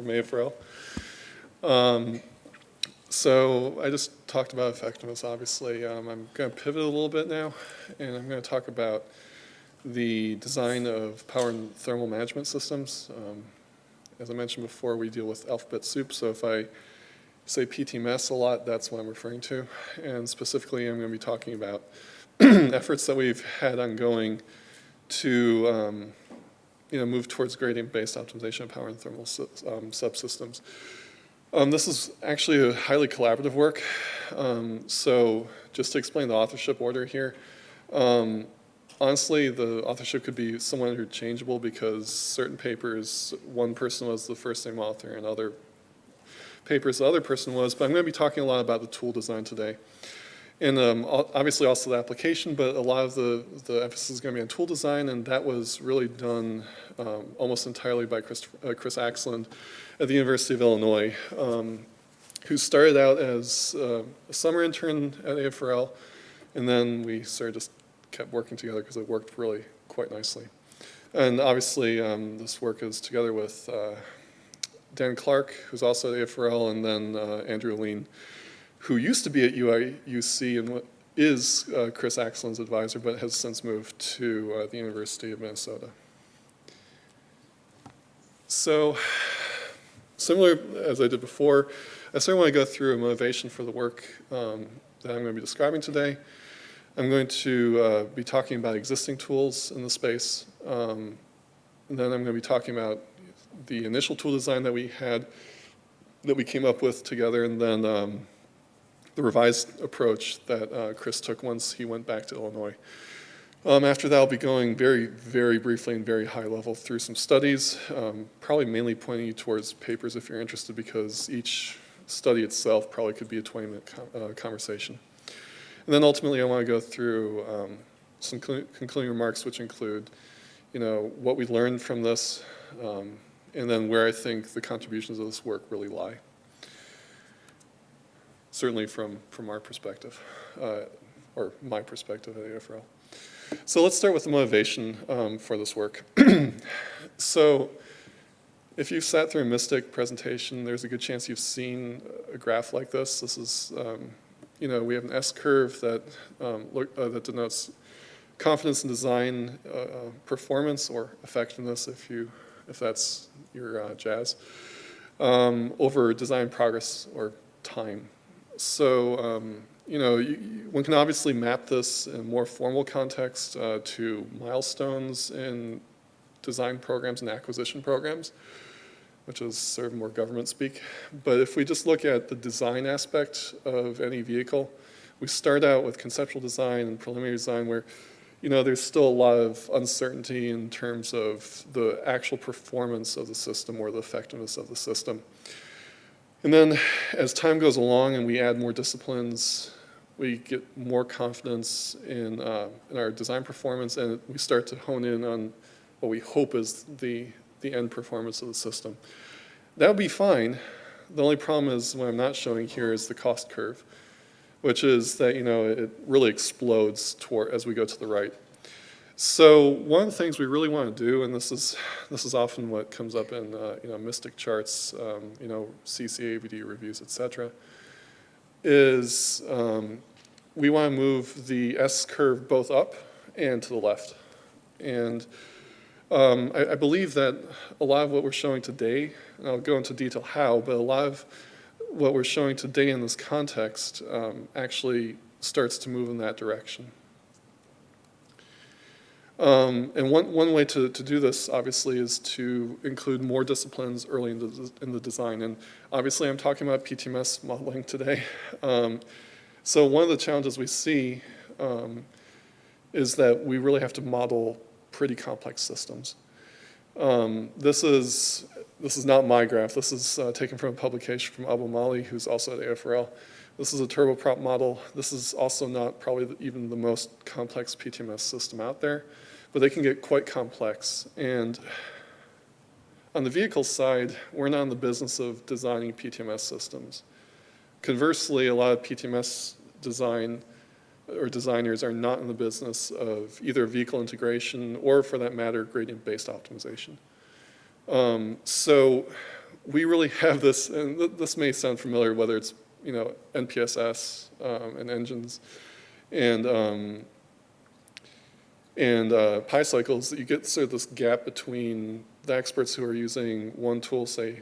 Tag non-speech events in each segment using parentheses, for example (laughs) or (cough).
from AFRL. Um, so I just talked about effectiveness, obviously. Um, I'm going to pivot a little bit now, and I'm going to talk about the design of power and thermal management systems. Um, as I mentioned before, we deal with alphabet soup, so if I say PTMS a lot, that's what I'm referring to. And specifically, I'm going to be talking about (clears throat) efforts that we've had ongoing to um, you know, move towards gradient-based optimization of power and thermal um, subsystems. Um, this is actually a highly collaborative work. Um, so just to explain the authorship order here, um, honestly, the authorship could be somewhat interchangeable because certain papers, one person was the first name author and other papers the other person was, but I'm going to be talking a lot about the tool design today. And um, obviously also the application, but a lot of the, the emphasis is going to be on tool design, and that was really done um, almost entirely by Chris, uh, Chris Aksland at the University of Illinois, um, who started out as uh, a summer intern at AFRL, and then we sort of just kept working together because it worked really quite nicely. And obviously, um, this work is together with uh, Dan Clark, who's also at AFRL, and then uh, Andrew Alleyne, who used to be at UIUC and is uh, Chris Aksland's advisor, but has since moved to uh, the University of Minnesota. So, similar as I did before, I certainly want to go through a motivation for the work um, that I'm going to be describing today. I'm going to uh, be talking about existing tools in the space. Um, and then I'm going to be talking about the initial tool design that we had, that we came up with together, and then um, the revised approach that uh, Chris took once he went back to Illinois. Um, after that, I'll be going very, very briefly and very high level through some studies, um, probably mainly pointing you towards papers if you're interested because each study itself probably could be a 20 minute uh, conversation. And then ultimately I want to go through um, some concluding remarks which include, you know, what we learned from this um, and then where I think the contributions of this work really lie certainly from, from our perspective, uh, or my perspective at AFRL. So let's start with the motivation um, for this work. (clears throat) so if you've sat through a Mystic presentation, there's a good chance you've seen a graph like this. This is, um, you know, we have an S-curve that, um, look, uh, that denotes confidence in design uh, performance or effectiveness if you if that's your uh, jazz um, over design progress or time so, um, you know, you, one can obviously map this in a more formal context uh, to milestones in design programs and acquisition programs, which is sort of more government speak. But if we just look at the design aspect of any vehicle, we start out with conceptual design and preliminary design where, you know, there's still a lot of uncertainty in terms of the actual performance of the system or the effectiveness of the system. And then as time goes along and we add more disciplines, we get more confidence in, uh, in our design performance and we start to hone in on what we hope is the, the end performance of the system. That would be fine. The only problem is what I'm not showing here is the cost curve, which is that, you know, it really explodes toward, as we go to the right. So one of the things we really want to do, and this is this is often what comes up in uh, you know Mystic charts, um, you know CCAVD reviews, etc., is um, we want to move the S curve both up and to the left, and um, I, I, believe that a lot of what we're showing today, and I'll go into detail how, but a lot of what we're showing today in this context um, actually starts to move in that direction. Um, and one, one way to, to do this, obviously, is to include more disciplines early in the, in the design. And obviously, I'm talking about PTMS modeling today. (laughs) Um, so one of the challenges we see um, is that we really have to model pretty complex systems. Um, this is this is not my graph. This is uh, taken from a publication from Abu Mali, who's also at AFRL. This is a turboprop model. This is also not probably even the most complex PTMS system out there but they can get quite complex. And on the vehicle side, we're not in the business of designing PTMS systems. Conversely, a lot of PTMS design or designers are not in the business of either vehicle integration or, for that matter, gradient-based optimization. Um, so we really have this, and th- this may sound familiar, whether it's, you know, NPSS um, and engines and, um, and uh, PyCycles, you get sort of this gap between the experts who are using one tool, say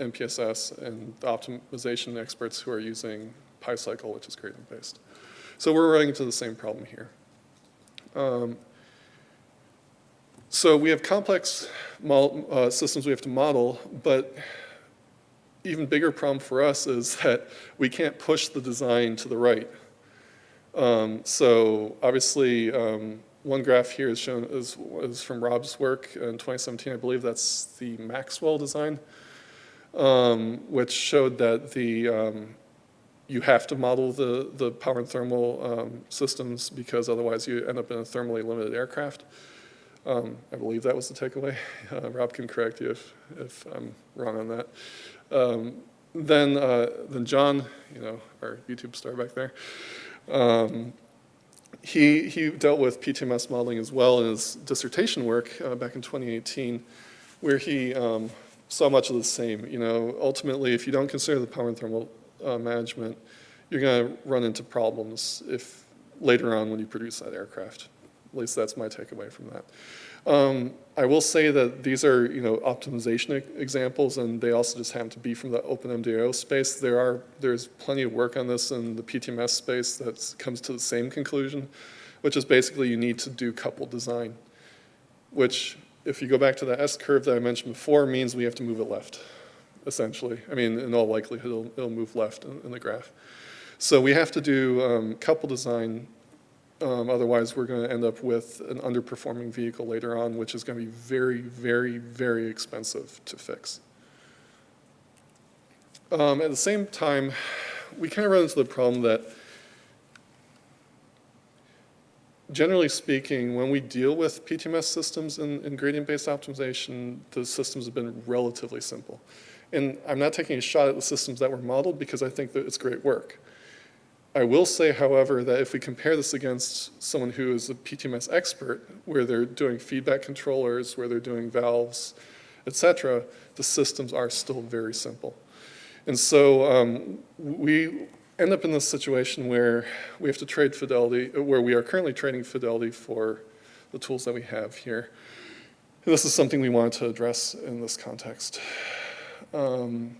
NPSS, and the optimization experts who are using PyCycle, which is gradient-based. So we're running into the same problem here. Um, so we have complex uh, systems we have to model, but even bigger problem for us is (laughs) that we can't push the design to the right. Um, so obviously, um, one graph here is shown is, is from Rob's work in 2017. I believe that's the Maxwell design, um, which showed that the um, you have to model the, the power and thermal um, systems because otherwise you end up in a thermally limited aircraft. Um, I believe that was the takeaway. (laughs) Uh, Rob can correct you if, if I'm wrong on that. Um, then, uh, then John, you know, our YouTube star back there, um, he, he dealt with PTMS modeling as well in his dissertation work uh, back in 2018, where he um, saw much of the same. You know, ultimately, if you don't consider the power and thermal uh, management, you're going to run into problems if later on when you produce that aircraft. At least that's my takeaway from that. Um, I will say that these are, you know, optimization examples, and they also just happen to be from the OpenMDAO space. There are, there's plenty of work on this in the PTMS space that comes to the same conclusion, which is basically you need to do coupled design, which, if you go back to the S curve that I mentioned before, means we have to move it left, essentially. I mean, in all likelihood, it'll, it'll move left in, in the graph. So we have to do um, couple design um, otherwise, we're going to end up with an underperforming vehicle later on, which is going to be very, very, very expensive to fix. Um, at the same time, we kind of run into the problem that, generally speaking, when we deal with PTMS systems in, in gradient-based optimization, the systems have been relatively simple. And I'm not taking a shot at the systems that were modeled because I think that it's great work. I will say, however, that if we compare this against someone who is a PTMS expert, where they're doing feedback controllers, where they're doing valves, et cetera, the systems are still very simple. And so um, we end up in this situation where we have to trade fidelity, where we are currently trading fidelity for the tools that we have here. And this is something we wanted to address in this context. Um,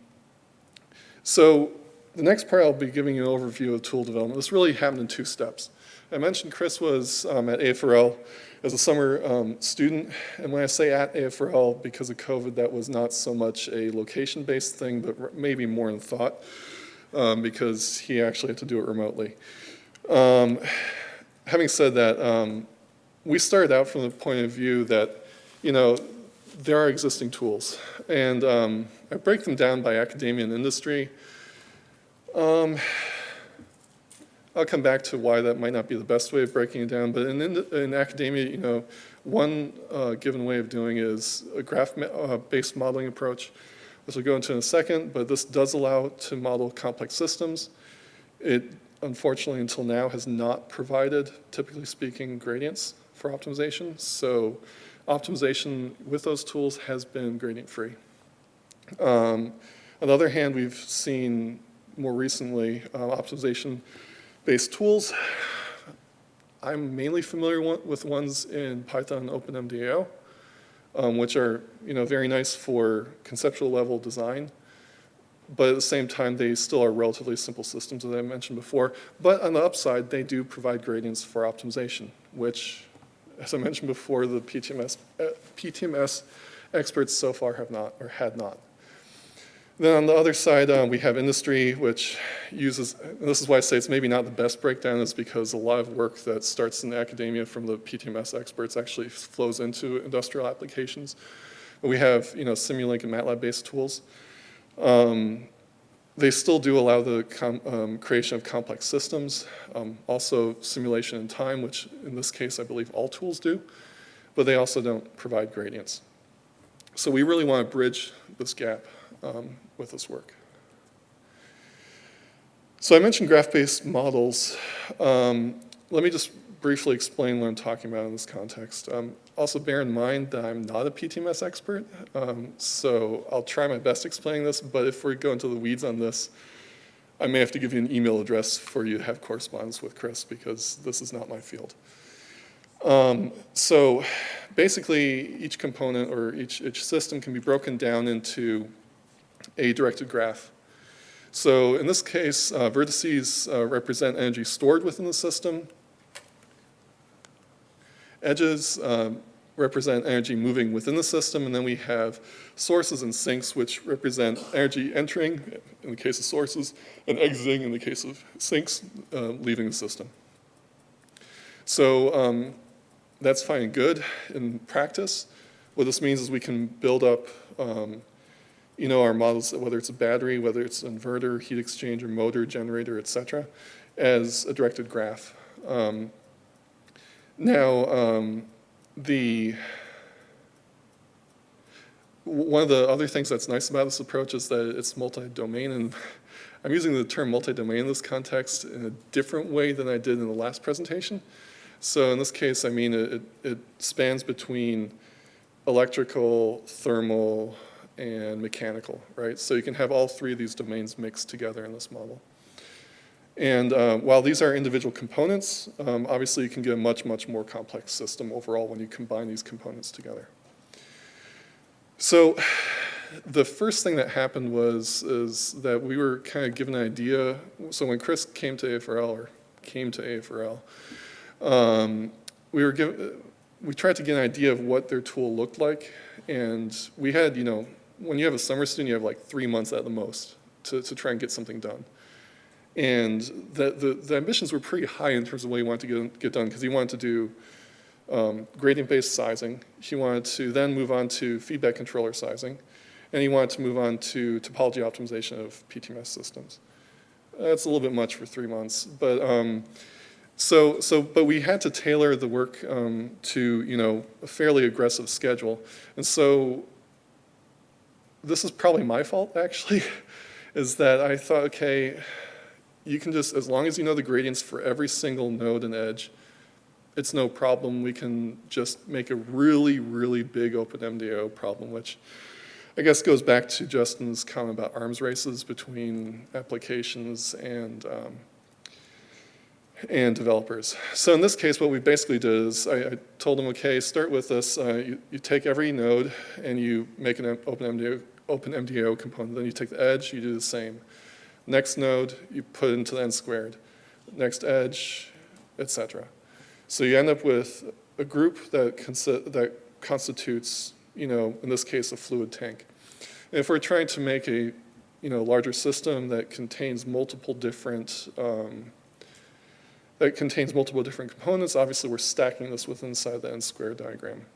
so the next part, I'll be giving you an overview of tool development. This really happened in two steps. I mentioned Chris was um, at AFRL as a summer um, student, and when I say at AFRL, because of COVID, that was not so much a location-based thing, but maybe more in thought, um, because he actually had to do it remotely. Um, having said that, um, we started out from the point of view that, you know, there are existing tools, and um, I break them down by academia and industry. Um, I'll come back to why that might not be the best way of breaking it down, but in, in academia, you know, one uh, given way of doing is a graph-based uh, modeling approach, which we'll go into in a second, but this does allow to model complex systems. It, unfortunately, until now, has not provided, typically speaking, gradients for optimization, so optimization with those tools has been gradient-free. Um, on the other hand, we've seen more recently, uh, optimization-based tools. I'm mainly familiar with ones in Python OpenMDAO, um, which are you know, very nice for conceptual level design, but at the same time, they still are relatively simple systems, as I mentioned before. But on the upside, they do provide gradients for optimization, which, as I mentioned before, the PTMS, uh, PTMS experts so far have not, or had not. Then on the other side, uh, we have industry, which uses, this is why I say it's maybe not the best breakdown, is because a lot of work that starts in academia from the PTMS experts actually flows into industrial applications. We have, you know, Simulink and MATLAB-based tools. Um, they still do allow the um, creation of complex systems, um, also simulation in time, which in this case I believe all tools do, but they also don't provide gradients. So we really want to bridge this gap um, with this work. So I mentioned graph-based models. Um, let me just briefly explain what I'm talking about in this context. Um, also bear in mind that I'm not a PTMS expert, um, so I'll try my best explaining this, but if we go into the weeds on this, I may have to give you an email address for you to have correspondence with Chris because this is not my field. Um, so basically, each component or each, each system can be broken down into a directed graph. So in this case, uh, vertices uh, represent energy stored within the system. Edges um, represent energy moving within the system, and then we have sources and sinks, which represent energy entering, in the case of sources, and exiting, in the case of sinks, uh, leaving the system. So um, that's fine and good in practice. What this means is we can build up um, you know, our models, whether it's a battery, whether it's an inverter, heat exchanger, motor, generator, et cetera, as a directed graph. Um, now, um, the one of the other things that's nice about this approach is that it's multi-domain, and (laughs) I'm using the term multi-domain in this context in a different way than I did in the last presentation. So in this case, I mean, it, it spans between electrical, thermal, and mechanical, right? So you can have all three of these domains mixed together in this model. And uh, while these are individual components, um, obviously you can get a much, much more complex system overall when you combine these components together. So the first thing that happened was is that we were kind of given an idea. So when Chris came to AFRL, or came to AFRL, um, we were given, we tried to get an idea of what their tool looked like. And we had, you know, when you have a summer student, you have like three months at the most to, to try and get something done. And the, the, the, ambitions were pretty high in terms of what he wanted to get, get done because he wanted to do um, gradient-based sizing. He wanted to then move on to feedback controller sizing. And he wanted to move on to topology optimization of PTMS systems. That's a little bit much for three months, but um, so, so, but we had to tailor the work um, to, you know, a fairly aggressive schedule. And so this is probably my fault, actually, (laughs) is that I thought, okay, you can just, as long as you know the gradients for every single node and edge, it's no problem. We can just make a really, really big OpenMDAO problem, which I guess goes back to Justin's comment about arms races between applications and um, and developers. So in this case, what we basically did is I, I told them, okay, start with this. Uh, you, you, take every node and you make an OpenMDAO OpenMDAO component. Then you take the edge, you do the same. Next node, you put into the n squared. Next edge, etc. So you end up with a group that, that constitutes, you know, in this case, a fluid tank. And if we're trying to make a, you know, larger system that contains multiple different um, that contains multiple different components, obviously we're stacking this within inside the n squared diagram.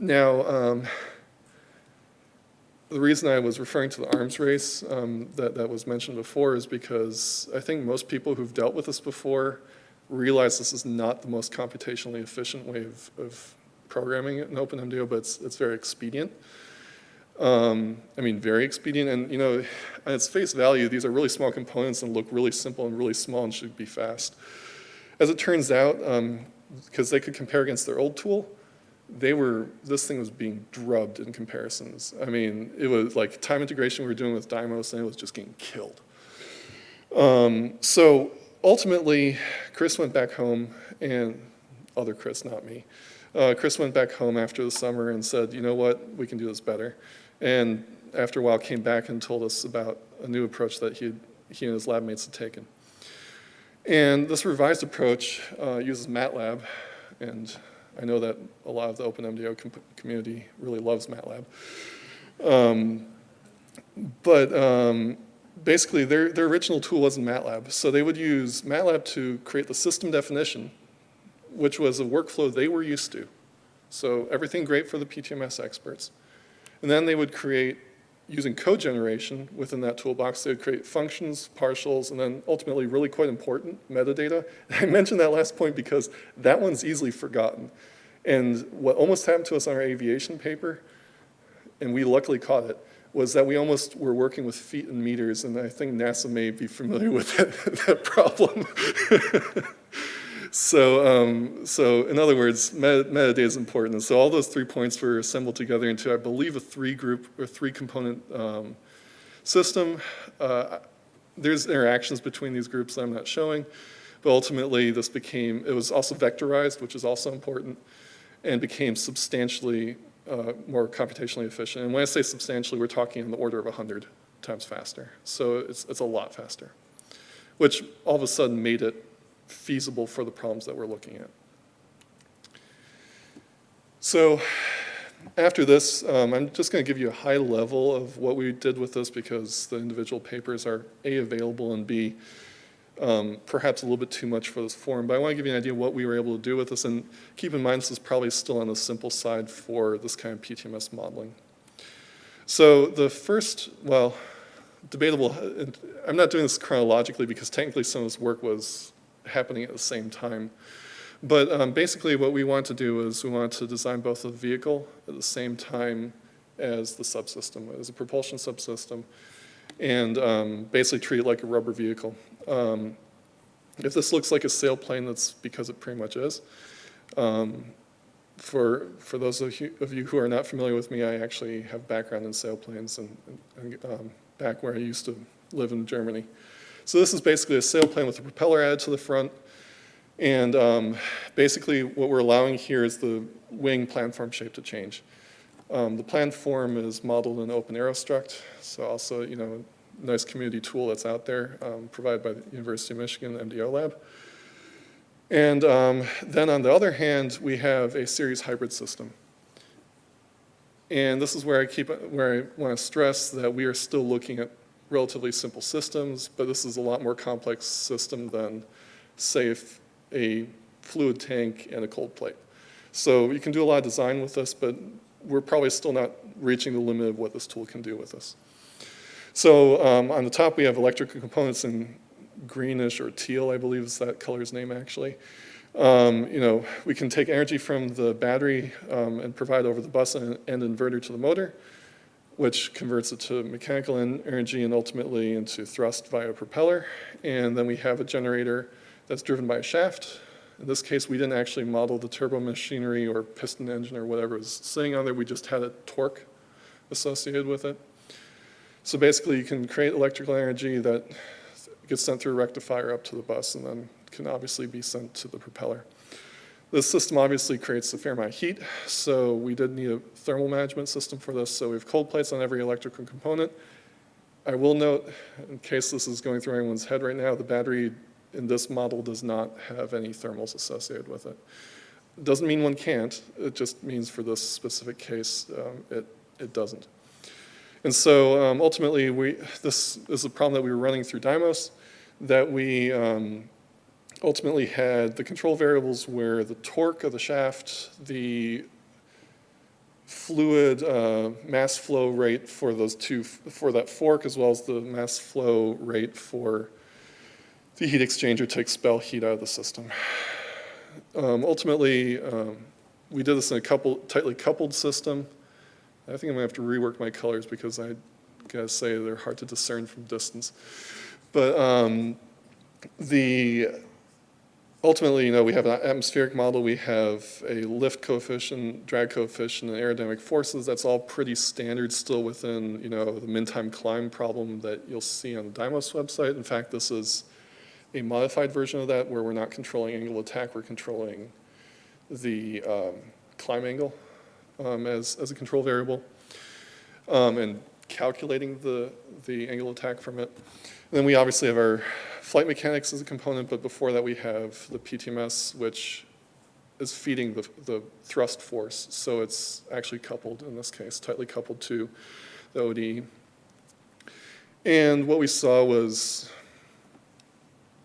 Now, um, the reason I was referring to the arms race um, that, that was mentioned before is because I think most people who've dealt with this before realize this is not the most computationally efficient way of, of programming it in OpenMDAO, but it's, it's very expedient. Um, I mean, very expedient, and you know, at its face value, these are really small components and look really simple and really small and should be fast. As it turns out, because um, they could compare against their old tool, they were, this thing was being drubbed in comparisons. I mean, it was like time integration we were doing with Dymos and it was just getting killed. Um, so ultimately, Chris went back home and, other Chris, not me. Uh, Chris went back home after the summer and said, you know what, we can do this better. And after a while came back and told us about a new approach that he, had, he and his lab mates had taken. And this revised approach uh, uses MATLAB and I know that a lot of the OpenMDAO com community really loves MATLAB. Um, but um, basically, their, their original tool wasn't MATLAB. So they would use MATLAB to create the system definition, which was a workflow they were used to. So everything great for the PTMS experts. And then they would create using code generation within that toolbox, they would create functions, partials, and then ultimately really quite important, metadata. (laughs) I mentioned that last point because that one's easily forgotten. And what almost happened to us on our aviation paper, and we luckily caught it, was that we almost were working with feet and meters, and I think NASA may be familiar (laughs) with that, that problem. (laughs) So, um, so in other words, meta, metadata is important. And so all those three points were assembled together into, I believe, a three group or three component um, system. Uh, there's interactions between these groups that I'm not showing, but ultimately this became, it was also vectorized, which is also important, and became substantially uh, more computationally efficient. And when I say substantially, we're talking in the order of 100 times faster. So it's, it's a lot faster, which all of a sudden made it feasible for the problems that we're looking at. So after this, um, I'm just going to give you a high level of what we did with this because the individual papers are A, available, and B, um, perhaps a little bit too much for this forum. But I want to give you an idea of what we were able to do with this. And keep in mind, this is probably still on the simple side for this kind of PTMS modeling. So the first, well, debatable, I'm not doing this chronologically because technically some of this work was happening at the same time. But um, basically what we want to do is we want to design both the vehicle at the same time as the subsystem, as a propulsion subsystem, and um, basically treat it like a rubber vehicle. Um, if this looks like a sailplane, that's because it pretty much is. Um, for, for those of you, of you, who are not familiar with me, I actually have background in sailplanes and, and um, back where I used to live in Germany. So this is basically a sailplane with a propeller added to the front. And um, basically what we're allowing here is the wing planform shape to change. Um, the planform is modeled in OpenAeroStruct, so also, you know, a nice community tool that's out there um, provided by the University of Michigan MDO Lab. And um, then on the other hand, we have a series hybrid system. And this is where I keep, where I want to stress that we are still looking at relatively simple systems, but this is a lot more complex system than, say, a fluid tank and a cold plate. So you can do a lot of design with this, but we're probably still not reaching the limit of what this tool can do with us. So um, on the top, we have electrical components in greenish or teal, I believe is that color's name actually. Um, you know, we can take energy from the battery um, and provide over the bus and, and inverter to the motor, which converts it to mechanical energy and ultimately into thrust via propeller. And then we have a generator that's driven by a shaft. In this case, we didn't actually model the turbo machinery or piston engine or whatever was sitting on there. We just had a torque associated with it. So basically, you can create electrical energy that gets sent through a rectifier up to the bus and then can obviously be sent to the propeller. This system obviously creates a fair amount of heat, so we did need a thermal management system for this. So we have cold plates on every electrical component. I will note, in case this is going through anyone's head right now, the battery in this model does not have any thermals associated with it. It doesn't mean one can't, it just means for this specific case, um, it, it doesn't. And so um, ultimately, we, this is a problem that we were running through Dymos, that we um, ultimately had the control variables where the torque of the shaft, the fluid uh, mass flow rate for those two, for that fork, as well as the mass flow rate for the heat exchanger to expel heat out of the system. Um, ultimately, um, we did this in a couple, tightly coupled system. I think I'm gonna have to rework my colors because I gotta say they're hard to discern from distance. But um, the ultimately, you know, we have an atmospheric model, we have a lift coefficient, drag coefficient, and aerodynamic forces. That's all pretty standard still within, you know, the min-time climb problem that you'll see on the Dymos website. In fact, this is a modified version of that where we're not controlling angle attack, we're controlling the um, climb angle um, as, as a control variable um, and calculating the, the angle attack from it. And then we obviously have our flight mechanics is a component, but before that we have the PTMS, which is feeding the, the thrust force. So it's actually coupled in this case, tightly coupled to the ODE. And what we saw was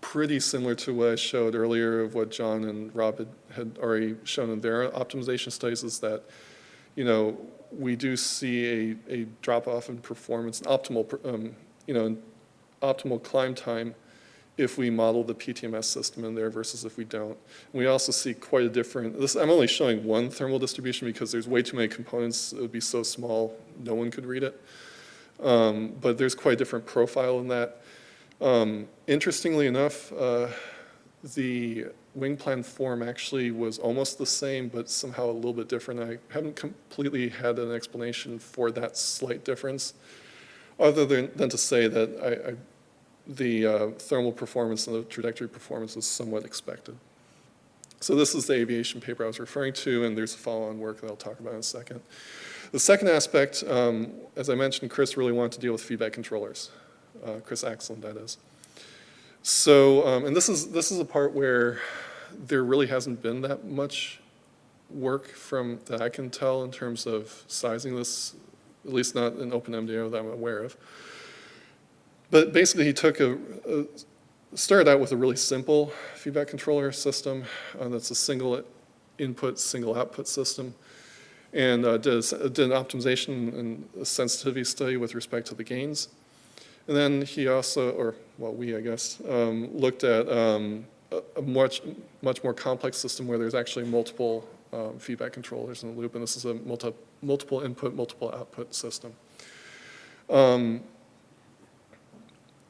pretty similar to what I showed earlier of what John and Rob had, had already shown in their optimization studies is that, you know, we do see a, a drop off in performance, an optimal, um, you know, optimal climb time if we model the PTMS system in there versus if we don't. And we also see quite a different, this, I'm only showing one thermal distribution because there's way too many components, it would be so small, no one could read it. Um, but there's quite a different profile in that. Um, interestingly enough, uh, the wing plan form actually was almost the same, but somehow a little bit different. I haven't completely had an explanation for that slight difference, other than, than to say that I, I, the uh, thermal performance and the trajectory performance is somewhat expected. So this is the aviation paper I was referring to, and there's a follow-on work that I'll talk about in a second. The second aspect, um, as I mentioned, Chris really wanted to deal with feedback controllers. Uh, Chris Aksland, that is. So, um, and this is, this is a part where there really hasn't been that much work from, that I can tell in terms of sizing this, at least not in OpenMDAO that I'm aware of. But basically he took a, a started out with a really simple feedback controller system uh, that's a single input, single output system, and uh, did, a, did, an optimization and a sensitivity study with respect to the gains. And then he also, or well, we, I guess, um, looked at um, a, much, much more complex system where there's actually multiple um, feedback controllers in the loop, and this is a multi, multiple input, multiple output system.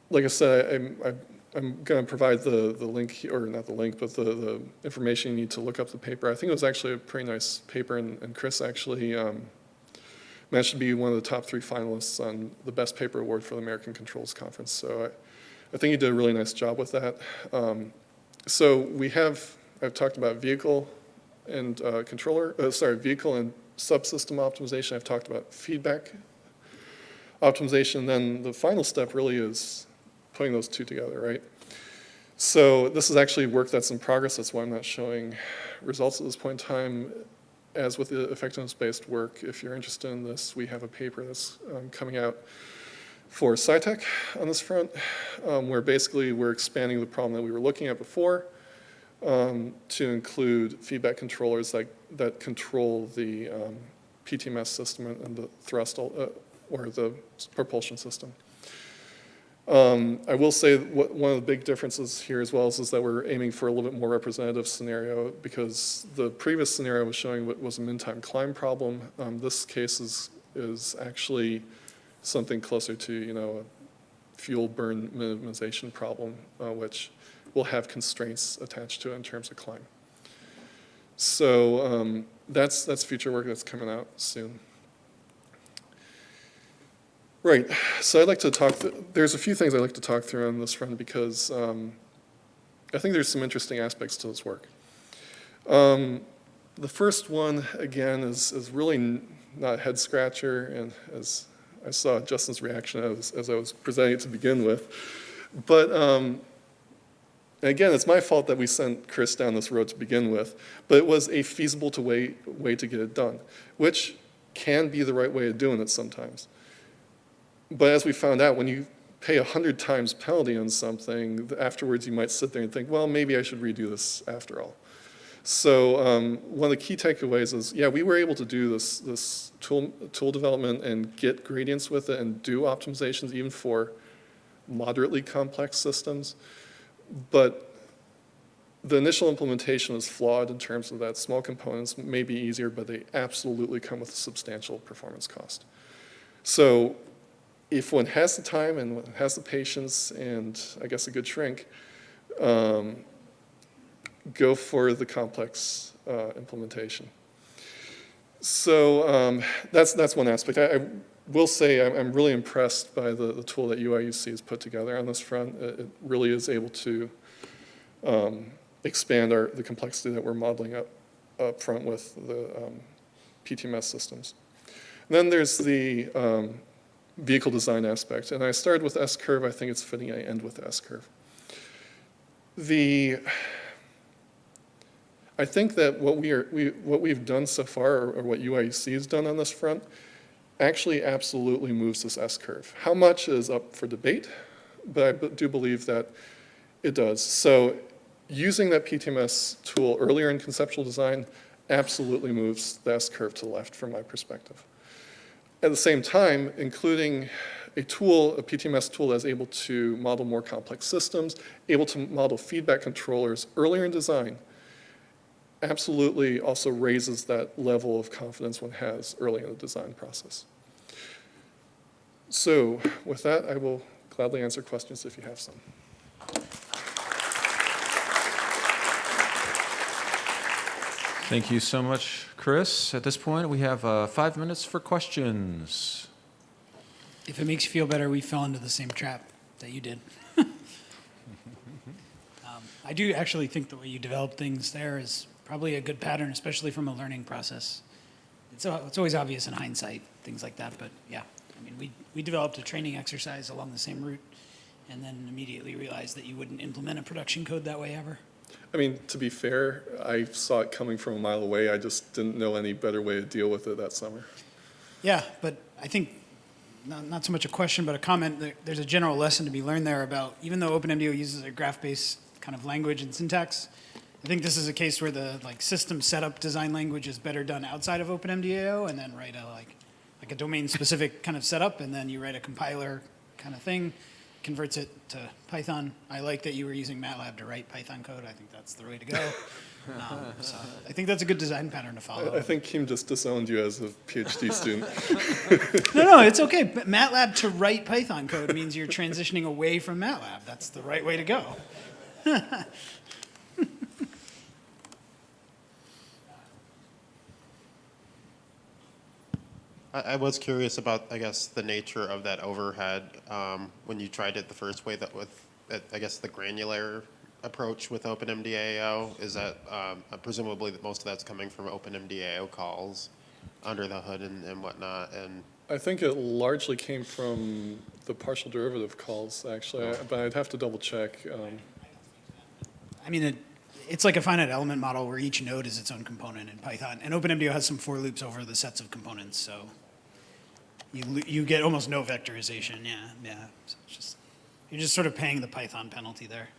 Like I said, I, I I'm going to provide the, the link, or not the link, but the, the information you need to look up the paper. I think it was actually a pretty nice paper, and, and Chris actually um, managed to be one of the top three finalists on the Best Paper Award for the American Controls Conference. So I, I think he did a really nice job with that. Um, so we have, I've talked about vehicle and uh, controller, uh, sorry, vehicle and subsystem optimization. I've talked about feedback optimization. Then the final step really is putting those two together, right? So this is actually work that's in progress. That's why I'm not showing results at this point in time. As with the effectiveness-based work, if you're interested in this, we have a paper that's um, coming out for SciTech on this front, um, where basically we're expanding the problem that we were looking at before um, to include feedback controllers that, that control the um, PTMS system and the thrust uh, or the propulsion system. Um, I will say what, one of the big differences here as well is, is, that we're aiming for a little bit more representative scenario because the previous scenario was showing what was a min-time climb problem. Um, this case is, is actually something closer to, you know, a fuel burn minimization problem, uh, which will have constraints attached to it in terms of climb. So um, that's, that's future work that's coming out soon. Right, so I'd like to talk, th there's a few things I'd like to talk through on this front because um, I think there's some interesting aspects to this work. Um, the first one, again, is, is really not a head scratcher, and as I saw Justin's reaction as, as I was presenting it to begin with. But um, again, it's my fault that we sent Chris down this road to begin with, but it was a feasible to way, way to get it done, which can be the right way of doing it sometimes. But as we found out, when you pay a hundred times penalty on something, afterwards you might sit there and think, well, maybe I should redo this after all. So um, one of the key takeaways is, yeah, we were able to do this, this tool, tool development and get gradients with it and do optimizations even for moderately complex systems. But the initial implementation is flawed in terms of that small components may be easier, but they absolutely come with a substantial performance cost. So if one has the time and has the patience and I guess a good shrink, um, go for the complex uh, implementation. So um, that's, that's one aspect. I, I will say I'm, I'm, really impressed by the, the tool that UIUC has put together on this front. It, it really is able to um, expand our, the complexity that we're modeling up, up front with the um, PTMS systems. And then there's the um, vehicle design aspect. And I started with S-curve. I think it's fitting I end with S-curve. The, I think that what, we are, we, what we've done so far, or, or what UIUC has done on this front, actually absolutely moves this S-curve. How much is up for debate, but I do believe that it does. So using that PTMS tool earlier in conceptual design absolutely moves the S-curve to the left from my perspective. At the same time, including a tool, a PTMS tool that's able to model more complex systems, able to model feedback controllers earlier in design, absolutely also raises that level of confidence one has early in the design process. So with that, I will gladly answer questions if you have some. Thank you so much, Chris. At this point, we have uh, five minutes for questions. If it makes you feel better, we fell into the same trap that you did. (laughs) Um, I do actually think the way you develop things there is probably a good pattern, especially from a learning process. It's, it's always obvious in hindsight, things like that, but yeah. I mean, we, we developed a training exercise along the same route and then immediately realized that you wouldn't implement a production code that way ever. I mean, to be fair, I saw it coming from a mile away. I just didn't know any better way to deal with it that summer. Yeah, but I think, not, not so much a question, but a comment, there's a general lesson to be learned there about, even though OpenMDAO uses a graph-based kind of language and syntax, I think this is a case where the, like, system setup design language is better done outside of OpenMDAO, and then write a, like, like a domain-specific kind of setup, and then you write a compiler kind of thing, converts it to Python. I like that you were using MATLAB to write Python code, I think that's the way to go. (laughs) Um, So I think that's a good design pattern to follow. I, I think Kim just disowned you as a PhD (laughs) student. (laughs) No, no, it's okay. But MATLAB to write Python code means you're transitioning away from MATLAB. That's the right way to go. I, I was curious about, I guess, the nature of that overhead um, when you tried it the first way. That with, uh, I guess, the granular approach with OpenMDAO is that um, presumably that most of that's coming from OpenMDAO calls under the hood and, and whatnot. And I think it largely came from the partial derivative calls, actually, I- but I'd have to double check. Um, I mean, it, it's like a finite element model where each node is its own component in Python. And OpenMDAO has some for loops over the sets of components, so you, you get almost no vectorization. Yeah, yeah. So it's just, you're just sort of paying the Python penalty there.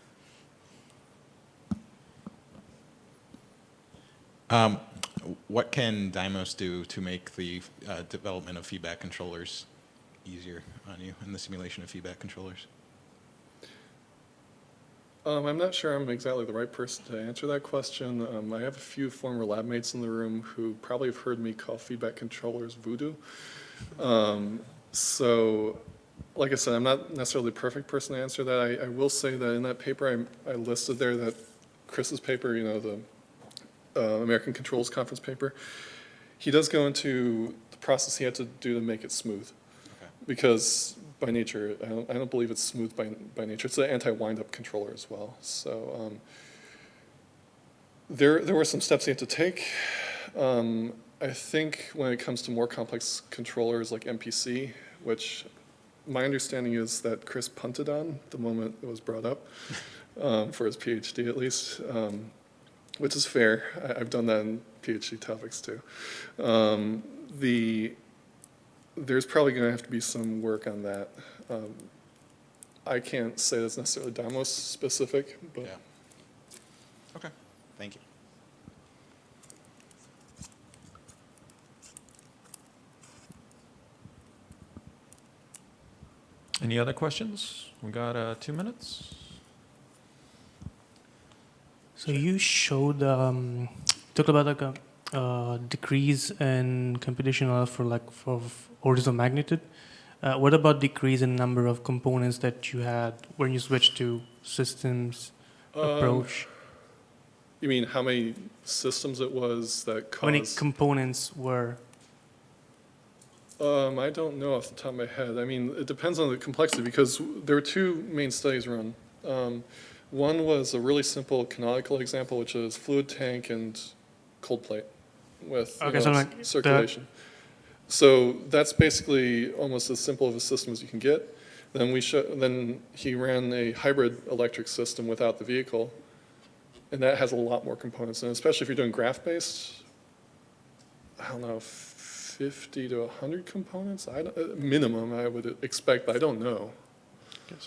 Um, what can Dymos do to make the uh, development of feedback controllers easier on you and the simulation of feedback controllers? Um, I'm not sure I'm exactly the right person to answer that question. Um, I have a few former lab mates in the room who probably have heard me call feedback controllers voodoo. Um, so, like I said, I'm not necessarily the perfect person to answer that. I, I will say that in that paper, I, I listed there that Chris's paper, you know, the uh, American Controls Conference paper, he does go into the process he had to do to make it smooth. Because by nature, I don't, I don't believe it's smooth by, by nature. It's an anti-wind-up controller as well. So um, there, there were some steps he had to take. Um, I think when it comes to more complex controllers like MPC, which my understanding is that Chris punted on the moment it was brought up, (laughs) um, for his PhD at least, um, which is fair. I, I've done that in PhD topics too. Um, the, there's probably going to have to be some work on that. Um, I can't say that's necessarily Dymos specific, but Yeah. Okay, thank you. Any other questions? We got uh, two minutes. So you showed, um, talked about like a uh, decrease in computational for like for orders of magnitude. Uh, what about decrease in number of components that you had when you switched to systems Um, approach? You mean how many systems it was that How many components were? Um, I don't know off the top of my head. I mean, it depends on the complexity because there were two main studies run. Um, one was a really simple canonical example, which is fluid tank and cold plate with Okay, so like the- circulation. So that's basically almost as simple of a system as you can get. Then we show, then he ran a hybrid electric system without the vehicle, and that has a lot more components, and especially if you're doing graph-based, I don't know, 50 to 100 components, I don't, uh, minimum, I would expect, but I don't know.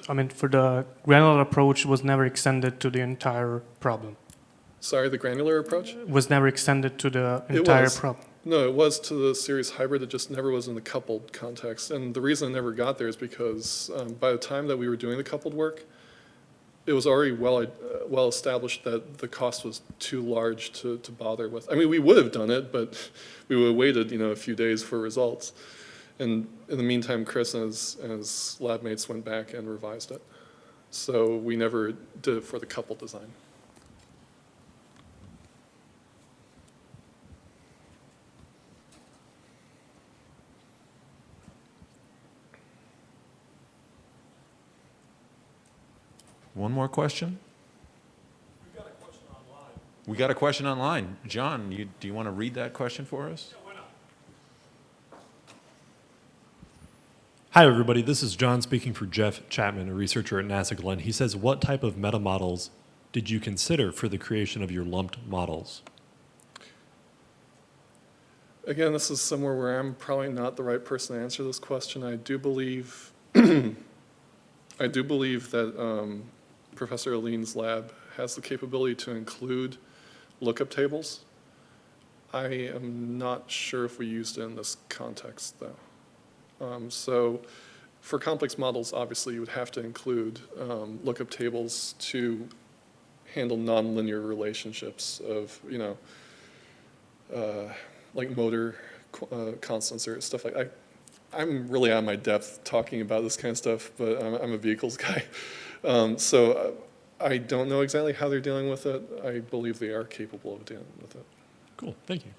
I mean, for the granular approach was never extended to the entire problem. Sorry, the granular approach? Was never extended to the entire problem. No, it was to the series hybrid, it just never was in the coupled context. And the reason it never got there is because um, by the time that we were doing the coupled work, it was already well, uh, well established that the cost was too large to, to bother with. I mean, we would have done it, but we would have waited, you know, a few days for results. And in the meantime, Chris and his, and his lab mates went back and revised it. So we never did it for the couple design. One more question? We got a question online. We got a question online. John, you, do you want to read that question for us? Yeah, why not? Hi, everybody. This is John speaking for Jeff Chapman, a researcher at NASA Glenn. He says, What type of meta models did you consider for the creation of your lumped models? Again, this is somewhere where I'm probably not the right person to answer this question. I do believe, (clears throat) I do believe that um, Professor Alleyne's lab has the capability to include lookup tables. I am not sure if we used it in this context, though. Um, So for complex models, obviously, you would have to include um, lookup tables to handle nonlinear relationships of, you know, uh, like motor uh, constants or stuff like, I, I'm really out of my depth talking about this kind of stuff, but I'm, I'm a vehicles (laughs) guy. Um, so uh, I don't know exactly how they're dealing with it. I believe they are capable of dealing with it. Cool. Thank you.